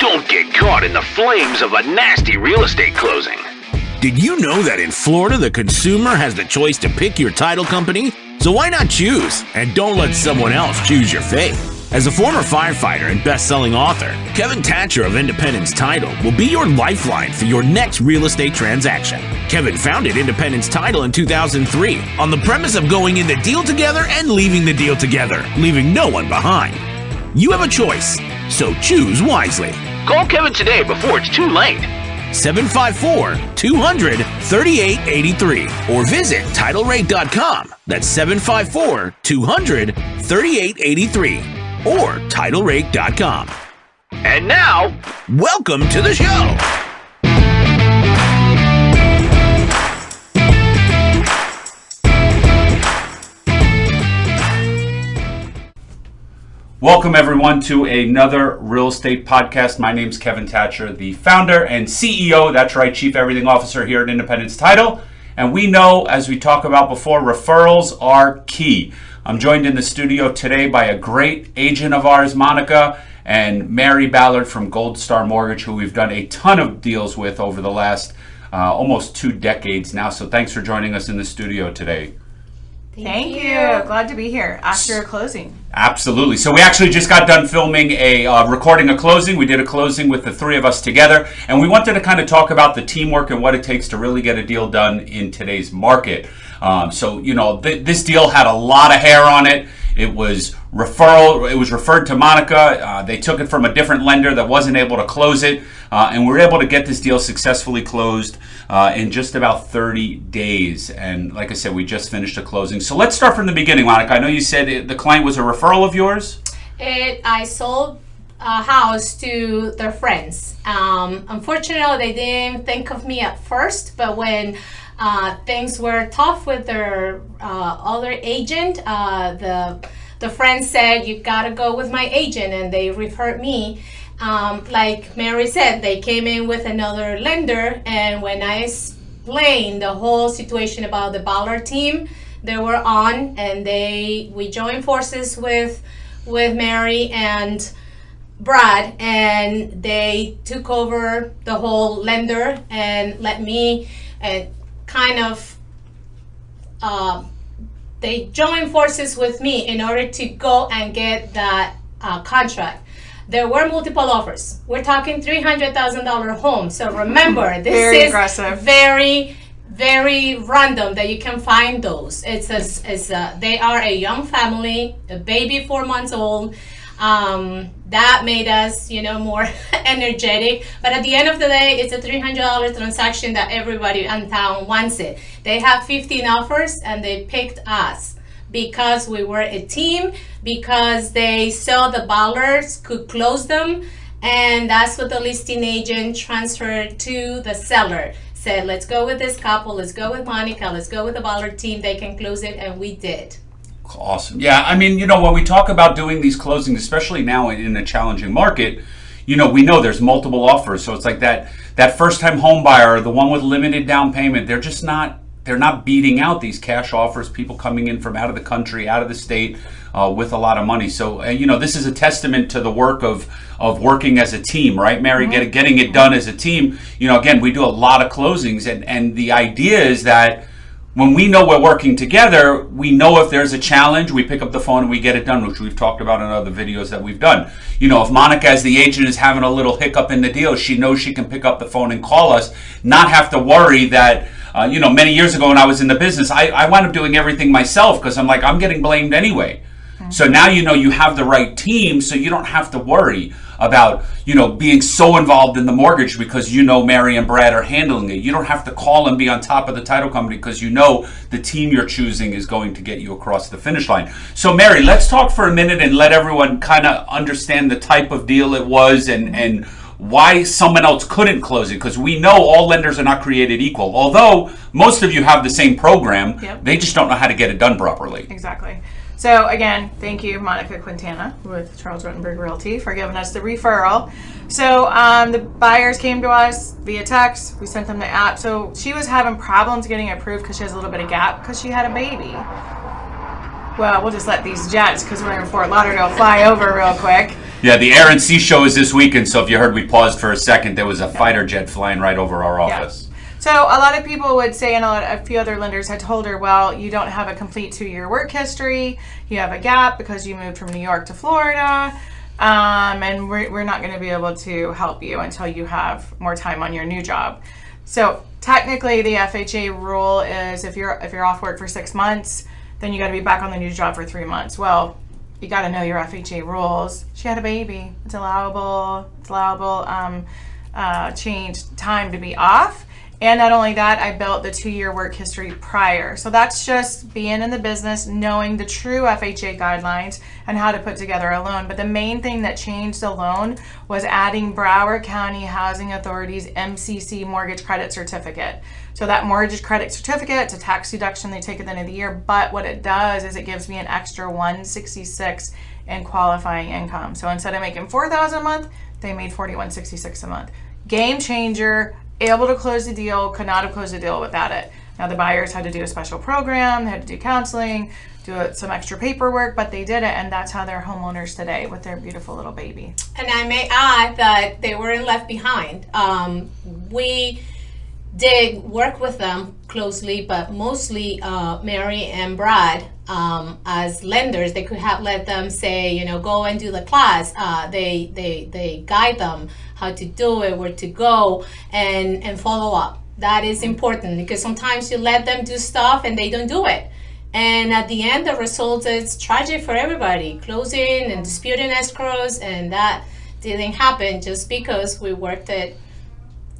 Don't get caught in the flames of a nasty real estate closing. Did you know that in Florida, the consumer has the choice to pick your title company? So why not choose? And don't let someone else choose your fate. As a former firefighter and best-selling author, Kevin Thatcher of Independence Title will be your lifeline for your next real estate transaction. Kevin founded Independence Title in 2003 on the premise of going in the deal together and leaving the deal together, leaving no one behind. You have a choice, so choose wisely. Call Kevin today before it's too late. 754 200 3883 or visit TitleRate.com. That's 754 200 3883 or TitleRate.com. And now, Welcome to the show. Welcome, everyone, to another real estate podcast. My name's Kevin Thatcher, the founder and CEO, that's right, Chief Everything Officer here at Independence Title. And we know, as we talked about before, referrals are key. I'm joined in the studio today by a great agent of ours, Monica, and Mary Ballard from Gold Star Mortgage, who we've done a ton of deals with over the last uh, almost two decades now. So thanks for joining us in the studio today. Thank, you. Glad to be here after a closing. Absolutely. So we actually just got done filming a uh, recording a closing. We did a closing with the three of us together, and we wanted to kind of talk about the teamwork and what it takes to really get a deal done in today's market. Um, so you know, th- this deal had a lot of hair on it. It was referral. It was referred to Monica. Uh, they took it from a different lender that wasn't able to close it, uh, and we were able to get this deal successfully closed uh, in just about 30 days. And like I said, we just finished a closing. So let's start from the beginning, Monica. I know you said it, the client was a referral of yours. It, I sold a house to their friends. Um, unfortunately, they didn't think of me at first, but when uh, things were tough with their uh, other agent, uh, the the friend said, "You gotta go with my agent," and they referred me. Um, like Mary said, they came in with another lender, and when I explained the whole situation about the Baller team, they were on, and they we joined forces with with Mary and Brad, and they took over the whole lender and let me uh, kind of. Uh, they joined forces with me in order to go and get that uh, contract. There were multiple offers. We're talking three hundred thousand dollar home. So remember, this Very is aggressive. very, very random that you can find those. It's a, it's a, they are a young family, a baby four months old. Um, that made us, you know, more energetic. But at the end of the day, it's a three hundred dollar transaction that everybody in town wants it. They have fifteen offers and they picked us because we were a team, because they saw the ballers could close them, and that's what the listing agent transferred to the seller. Said, let's go with this couple, let's go with Monica, let's go with the baller team, they can close it, and we did. Awesome. Yeah, I mean, you know, when we talk about doing these closings, especially now in a challenging market, you know, we know there's multiple offers. So it's like that that first time home buyer, the one with limited down payment, they're just not they're not beating out these cash offers, people coming in from out of the country, out of the state uh, with a lot of money. So, uh, you know, this is a testament to the work of of working as a team, right, Mary? Get, getting it done as a team. You know, again, we do a lot of closings, and and the idea is that when we know we're working together, we know if there's a challenge, we pick up the phone and we get it done, which we've talked about in other videos that we've done. You know, if Monica, as the agent, is having a little hiccup in the deal, she knows she can pick up the phone and call us, not have to worry that, uh, you know, many years ago when I was in the business, I, I wound up doing everything myself because I'm like, I'm getting blamed anyway. So now you know you have the right team, so you don't have to worry about you know being so involved in the mortgage because you know Mary and Brad are handling it. You don't have to call and be on top of the title company because you know the team you're choosing is going to get you across the finish line. So Mary, let's talk for a minute and let everyone kind of understand the type of deal it was and and why someone else couldn't close it because we know all lenders are not created equal. Although most of you have the same program, Yep. they just don't know how to get it done properly. Exactly. So again, thank you, Monica Quintana with Charles Rutenberg Realty for giving us the referral. So um, the buyers came to us via text. We sent them the app. So she was having problems getting approved because she has a little bit of gap because she had a baby. Well, we'll just let these jets, because we're in Fort Lauderdale, fly over real quick. Yeah, the Air and Sea show is this weekend, so if you heard we paused for a second, there was a fighter jet flying right over our office. Yeah. So a lot of people would say, and a, lot, a few other lenders had told her, well, you don't have a complete two-year work history. You have a gap because you moved from New York to Florida, um, and we're, we're not going to be able to help you until you have more time on your new job. So technically, the FHA rule is if you're if you're off work for six months, then you got to be back on the new job for three months. Well, you got to know your FHA rules. She had a baby. It's allowable. It's allowable. Um, uh, change time to be off. And not only that, I built the two year work history prior. So that's just being in the business, knowing the true FHA guidelines and how to put together a loan. But the main thing that changed the loan was adding Broward County Housing Authority's MCC mortgage credit certificate. So that mortgage credit certificate, it's a tax deduction they take at the end of the year. But what it does is it gives me an extra 166 in qualifying income. So instead of making 4000 a month, they made 4166 a month. Game changer able to close the deal, could not have closed the deal without it. Now the buyers had to do a special program, they had to do counseling, do some extra paperwork, but they did it, and that's how they're homeowners today with their beautiful little baby. And I may add that they weren't left behind. Um, we did work with them closely, but mostly uh, Mary and Brad um, as lenders. They could have let them say, you know, go and do the class. Uh, they they they guide them how to do it, where to go, and and follow up. That is important because sometimes you let them do stuff and they don't do it. And at the end, the result is tragic for everybody. Closing and disputing escrows, and that didn't happen just because we worked it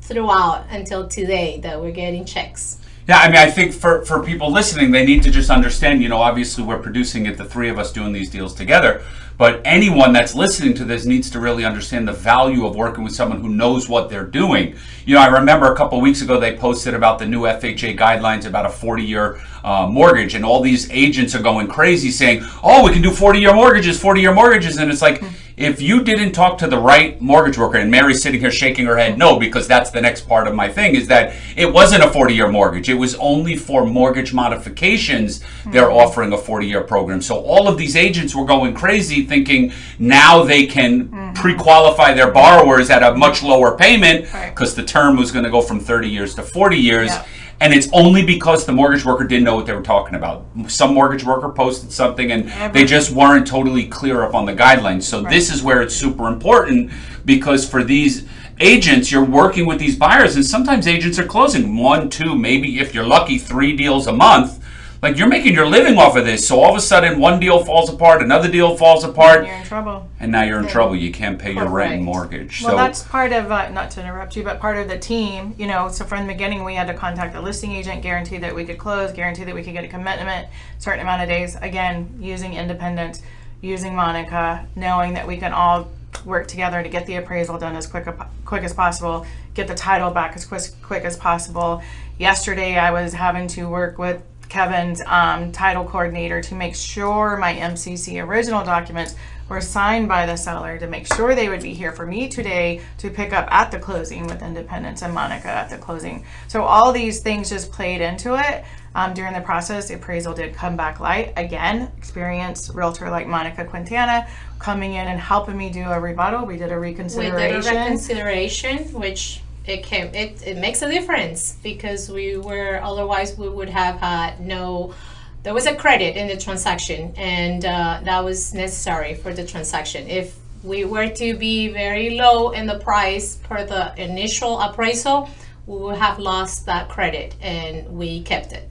throughout until today that we're getting checks. Yeah, I mean, I think for, for people listening, they need to just understand, you know, obviously we're producing it, the three of us doing these deals together. But anyone that's listening to this needs to really understand the value of working with someone who knows what they're doing. You know, I remember a couple weeks ago they posted about the new FHA guidelines about a 40 year uh, mortgage, and all these agents are going crazy saying, oh, we can do 40 year mortgages, 40 year mortgages. And it's like, if you didn't talk to the right mortgage worker, and Mary's sitting here shaking her head no, because that's the next part of my thing, is that it wasn't a 40 year mortgage. It was only for mortgage modifications mm-hmm. they're offering a 40 year program. So all of these agents were going crazy thinking now they can mm-hmm. pre qualify their borrowers at a much lower payment because the term was going to go from 30 years to 40 years. Yeah. And it's only because the mortgage worker didn't know what they were talking about. Some mortgage worker posted something and they just weren't totally clear up on the guidelines. So right. this is where it's super important because for these agents, you're working with these buyers and sometimes agents are closing one, two, maybe if you're lucky, three deals a month like you're making your living off of this. So all of a sudden, one deal falls apart, another deal falls apart. And you're in trouble. And now you're in yeah. trouble. You can't pay your rent and mortgage. Well, so that's part of uh, not to interrupt you, but part of the team. You know, so from the beginning, we had to contact the listing agent, guarantee that we could close, guarantee that we could get a commitment, certain amount of days. Again, using independence, using Monica, knowing that we can all work together to get the appraisal done as quick quick as possible, get the title back as quick, quick as possible. Yesterday, I was having to work with Kevin's um, title coordinator to make sure my MCC original documents were signed by the seller to make sure they would be here for me today to pick up at the closing with Independence and Monica at the closing. So all these things just played into it. Um, during the process, the appraisal did come back light. Again, experienced realtor like Monica Quintana coming in and helping me do a rebuttal. We did a reconsideration. We did a reconsideration, which it came it, it makes a difference because we were otherwise we would have had no there was a credit in the transaction and uh, that was necessary for the transaction if we were to be very low in the price per the initial appraisal we would have lost that credit and we kept it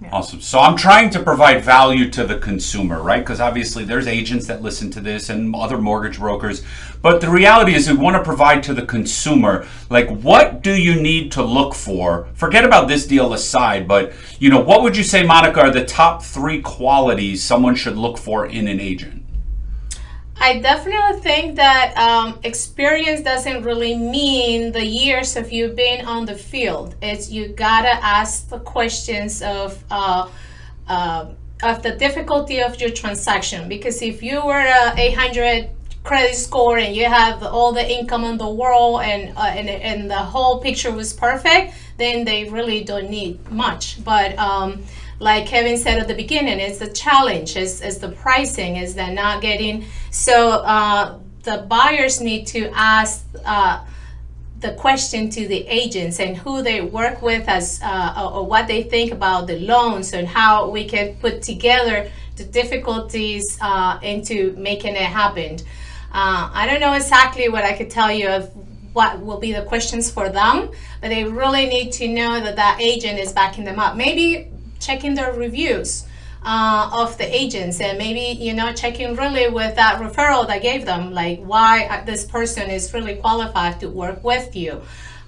yeah. Awesome. So I'm trying to provide value to the consumer, right? Because obviously there's agents that listen to this and other mortgage brokers. But the reality is we want to provide to the consumer, like what do you need to look for? Forget about this deal aside, but you know, what would you say, Monica, are the top three qualities someone should look for in an agent? I definitely think that um, experience doesn't really mean the years of you being on the field. It's you gotta ask the questions of uh, uh, of the difficulty of your transaction. Because if you were a 800 credit score and you have all the income in the world and uh, and and the whole picture was perfect, then they really don't need much. But um, like Kevin said at the beginning, it's the challenge, is, is the pricing, is that not getting, so uh, the buyers need to ask uh, the question to the agents and who they work with as uh, or, or what they think about the loans and how we can put together the difficulties uh, into making it happen. Uh, I don't know exactly what I could tell you of what will be the questions for them, but they really need to know that that agent is backing them up. Maybe checking the reviews uh, of the agents. And maybe you know checking really with that referral that gave them like why this person is really qualified to work with you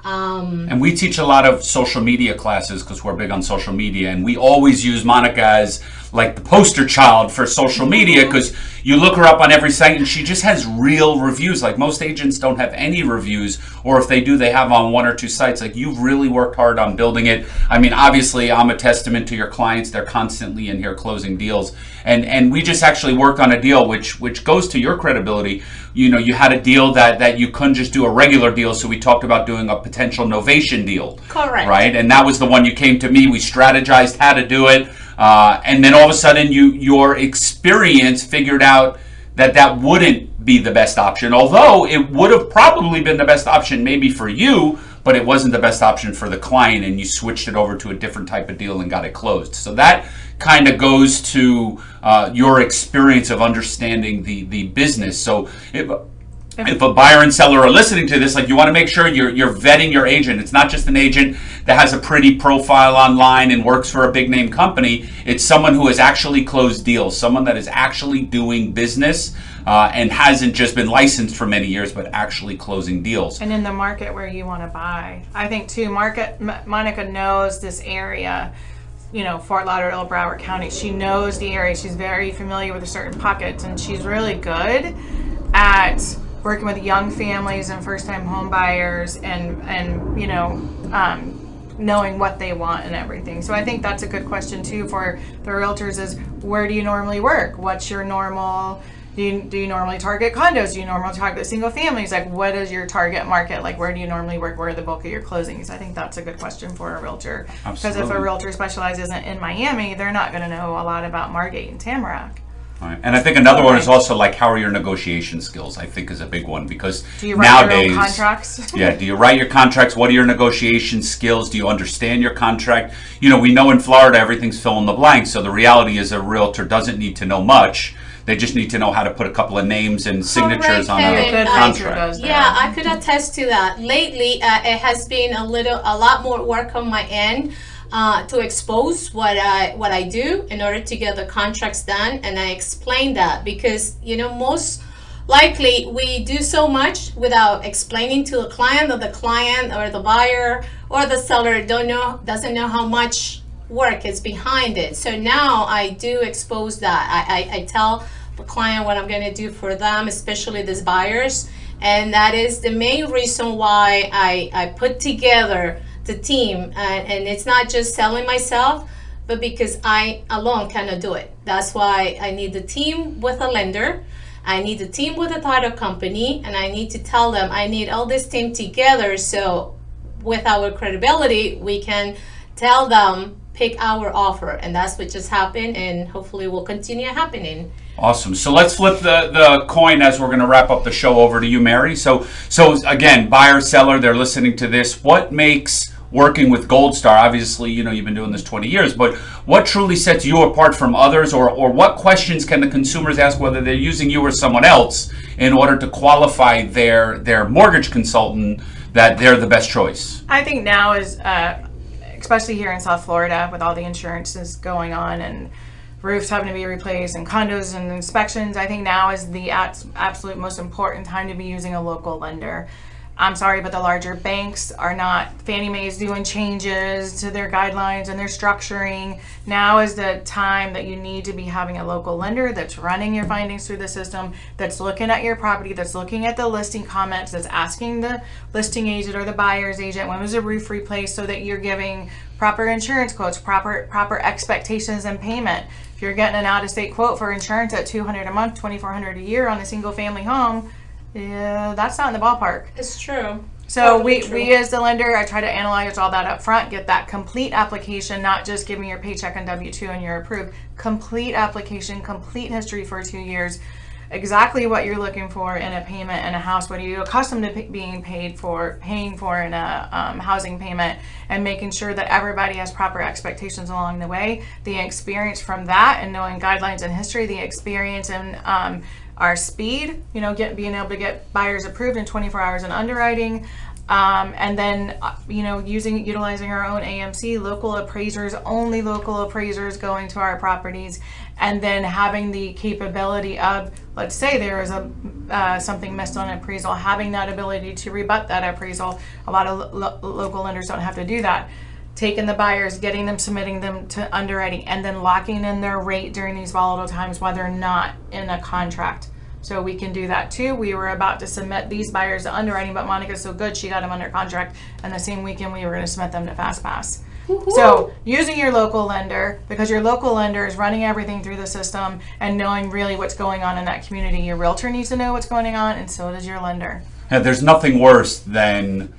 um, And we teach a lot of social media classes because we're big on social media, and we always use Monica as like the poster child for social media because you look her up on every site and she just has real reviews. Like most agents don't have any reviews, or if they do, they have on one or two sites. Like you've really worked hard on building it. I mean, obviously, I'm a testament to your clients. They're constantly in here closing deals, and and we just actually worked on a deal which which goes to your credibility. You know, you had a deal that that you couldn't just do a regular deal, so we talked about doing a potential novation deal. Correct. Right, and that was the one you came to me. We strategized how to do it. Uh, and then all of a sudden, you your experience figured out that that wouldn't be the best option. Although it would have probably been the best option, maybe for you, but it wasn't the best option for the client, and you switched it over to a different type of deal and got it closed. So that kind of goes to uh, your experience of understanding the the business. So if if a buyer and seller are listening to this, like you want to make sure you're you're vetting your agent. It's not just an agent that has a pretty profile online and works for a big name company. It's someone who has actually closed deals, someone that is actually doing business uh, and hasn't just been licensed for many years, but actually closing deals. and in the market where you want to buy. I think too, market M- Monica knows this area. You know, Fort Lauderdale, Broward County. She knows the area. She's very familiar with the certain pockets, and she's really good at working with young families and first-time home buyers, and and you know, um, knowing what they want and everything. So I think that's a good question too for the realtors: is where do you normally work? What's your normal do you, do you normally target condos? Do you normally target single families? Like, what is your target market? Like, where do you normally work? Where are the bulk of your closings? I think that's a good question for a realtor. Because if a Absolutely. realtor specializes in, in Miami, they're not going to know a lot about Margate and Tamarac. Right. And I think another one is also like how are your negotiation skills? I think is a big one because Do you write nowadays your own contracts? Yeah, do you write your contracts? What are your negotiation skills? Do you understand your contract? You know, we know in Florida everything's fill in the blank, so the reality is a realtor doesn't need to know much. They just need to know how to put a couple of names and signatures on Kevin. a Good I- contract. does. Yeah, I could attest to that. Lately, uh, it has been a little, a lot more work on my end uh, to expose what I what I do in order to get the contracts done, and I explain that because you know most likely we do so much without explaining to the client that the client or the buyer or the seller don't know doesn't know how much work is behind it. So now I do expose that. I, I, I tell the client what I'm going to do for them, especially these buyers. And that is the main reason why I, I put together the team. And, and it's not just selling myself, but because I alone cannot do it. That's why I need the team with a lender. I need the team with a title company. And I need to tell them I need all this team together. So with our credibility, we can tell them pick our offer. And that's what just happened. And hopefully will continue happening. Awesome. So let's flip the, the coin as we're going to wrap up the show over to you, Mary. So so again, buyer seller, they're listening to this. What makes working with Gold Star? Obviously, you know you've been doing this 20 years, but what truly sets you apart from others, or or what questions can the consumers ask whether they're using you or someone else in order to qualify their their mortgage consultant that they're the best choice? I think now is, uh, especially here in South Florida, with all the insurances going on and roofs having to be replaced and condos and inspections, I think now is the abs- absolute most important time to be using a local lender. I'm sorry, but the larger banks are not. Fannie Mae is doing changes to their guidelines and their structuring. Now is the time that you need to be having a local lender that's running your findings through the system, that's looking at your property, that's looking at the listing comments, that's asking the listing agent or the buyer's agent when was the roof replaced, so that you're giving proper insurance quotes, proper proper expectations and payment. If you're getting an out-of-state quote for insurance at 200 a month, 2,400 a year on a single-family home, yeah, that's not in the ballpark. It's true. So Totally we, true. we as the lender, I try to analyze all that up front, get that complete application, not just give me your paycheck and W two and you're approved. Complete application, complete history for two years. Exactly what you're looking for in a payment in a house. What are you accustomed to being paid for, paying for in a um, housing payment, and making sure that everybody has proper expectations along the way. The experience from that and knowing guidelines and history, the experience and um, our speed, you know, get being able to get buyers approved in 24 hours in underwriting. Um, and then, uh, you know, using utilizing our own AMC, local appraisers, only local appraisers going to our properties, and then having the capability of, let's say there is a uh, something missed on appraisal, having that ability to rebut that appraisal. A lot of lo- local lenders don't have to do that. Taking the buyers, getting them, submitting them to underwriting, and then locking in their rate during these volatile times while they're not in a contract. So we can do that too. We were about to submit these buyers to underwriting, but Monica's so good, she got them under contract. And the same weekend, we were going to submit them to FastPass. So using your local lender, because your local lender is running everything through the system and knowing really what's going on in that community. Your realtor needs to know what's going on, and so does your lender. And there's nothing worse than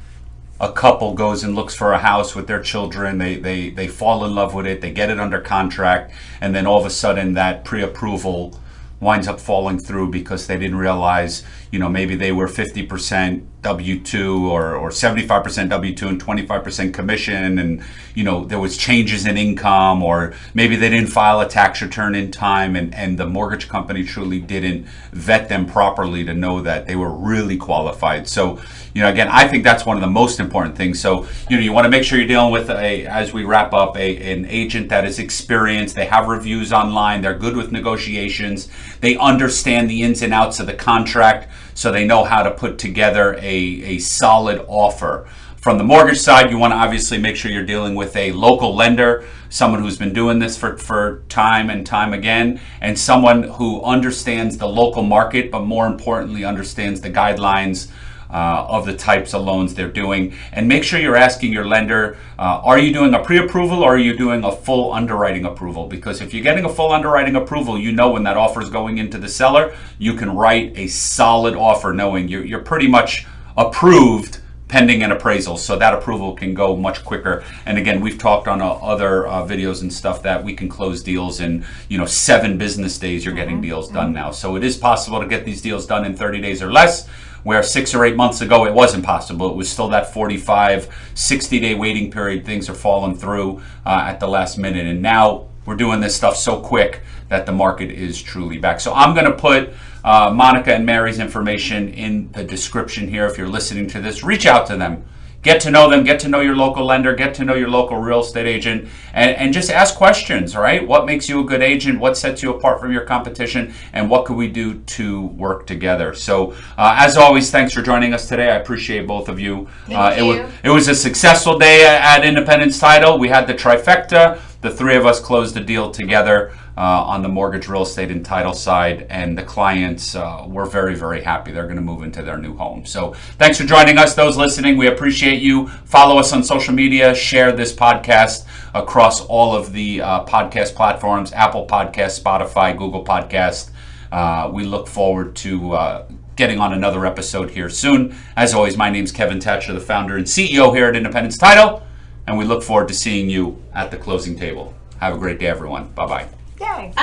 a couple goes and looks for a house with their children. They, they, they fall in love with it. They get it under contract. And then all of a sudden that pre-approval winds up falling through because they didn't realize, you know, maybe they were 50% W2 or, or 75% W2 and 25% commission and, you know, there was changes in income or maybe they didn't file a tax return in time and, and the mortgage company truly didn't vet them properly to know that they were really qualified. So, you know, again, I think that's one of the most important things. So, you know, you want to make sure you're dealing with a, as we wrap up, a, an agent that is experienced. They have reviews online. They're good with negotiations. They understand the ins and outs of the contract, so they know how to put together a, a solid offer. From the mortgage side, you want to obviously make sure you're dealing with a local lender, someone who's been doing this for, for time and time again, and someone who understands the local market, but more importantly, understands the guidelines uh, of the types of loans they're doing. And make sure you're asking your lender, uh, are you doing a pre-approval or are you doing a full underwriting approval? Because if you're getting a full underwriting approval, you know when that offer is going into the seller, you can write a solid offer knowing you're, you're pretty much approved pending an appraisal. So that approval can go much quicker. And again we've talked on uh, other uh, videos and stuff that we can close deals in you know seven business days you're getting deals done now. So it is possible to get these deals done in 30 days or less where six or eight months ago it wasn't possible it was still that 45 60 day waiting period things are falling through uh, at the last minute and now we're doing this stuff so quick that the market is truly back so i'm going to put uh, Monica and Mary's information in the description here. If you're listening to this, reach out to them. Get to know them, get to know your local lender, get to know your local real estate agent, and, and just ask questions, right? What makes you a good agent? What sets you apart from your competition? And what could we do to work together? So, uh, as always, thanks for joining us today. I appreciate both of you. Thank it, you. Was, it was a successful day at Independence Title. We had the trifecta. The three of us closed the deal together uh, on the mortgage, real estate, and title side, and the clients uh, were very, very happy. They're going to move into their new home. So, thanks for joining us. Those listening, we appreciate you. Follow us on social media. Share this podcast across all of the uh, podcast platforms: Apple Podcast, Spotify, Google Podcast. Uh, we look forward to uh, getting on another episode here soon. As always, my name's Kevin Thatcher, the founder and CEO here at Independence Title, and we look forward to seeing you at the closing table. Have a great day, everyone. Bye bye. Yay!